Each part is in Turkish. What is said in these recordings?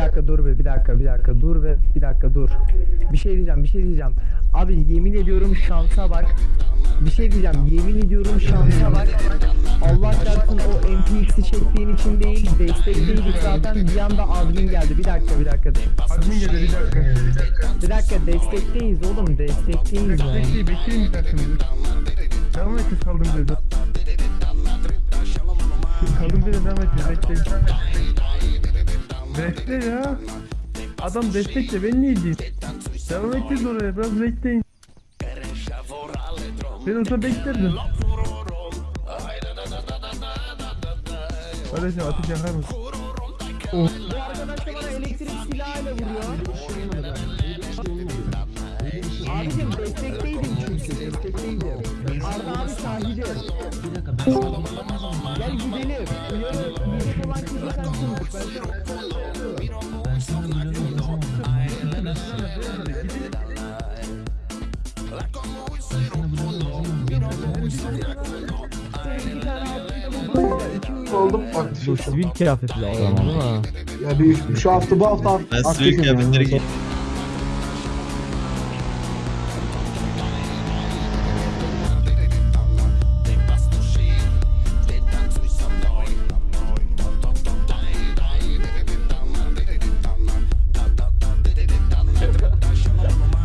dakika dur be bir dakika bir dakika dur be bir dakika dur. Bir şey diyeceğim bir şey diyeceğim. Abi yemin ediyorum şansa bak. Bir şey diyeceğim yemin ediyorum şansa bak. Allah çarpsın o MPX'i çektiğin için değil destekteydik zaten bir anda admin geldi. Bir dakika bir dakika. Admin geldi bir dakika. Bir dakika destekteyiz oğlum destekteyiz. Bekleyin bekleyin bir dakika. Devam et kaldım dedi. Kaldım dedi devam et bekleyin. Bekle ya. Adam destekle ben niye diyeyim? Devam edeceğiz oraya biraz bekleyin. Ben orada beklerdim. Kardeşim ateş yakar mısın? Bu arkadaş da bana elektrik silahıyla vuruyor. Abicim destekteydim çünkü destekteydim. Arda abi sahibi. Gel gidelim. Uyarı yiyecek olan kızı oldum aktif. Bu sivil kıyafetli adam değil mi? Ya bir şu hafta bu hafta ben aktifim. Ben sivil kıyafetleri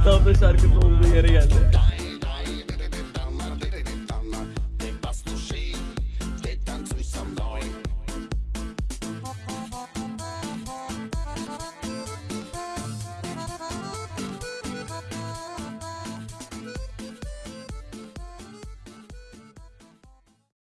Tam da şarkının olduğu yere geldi.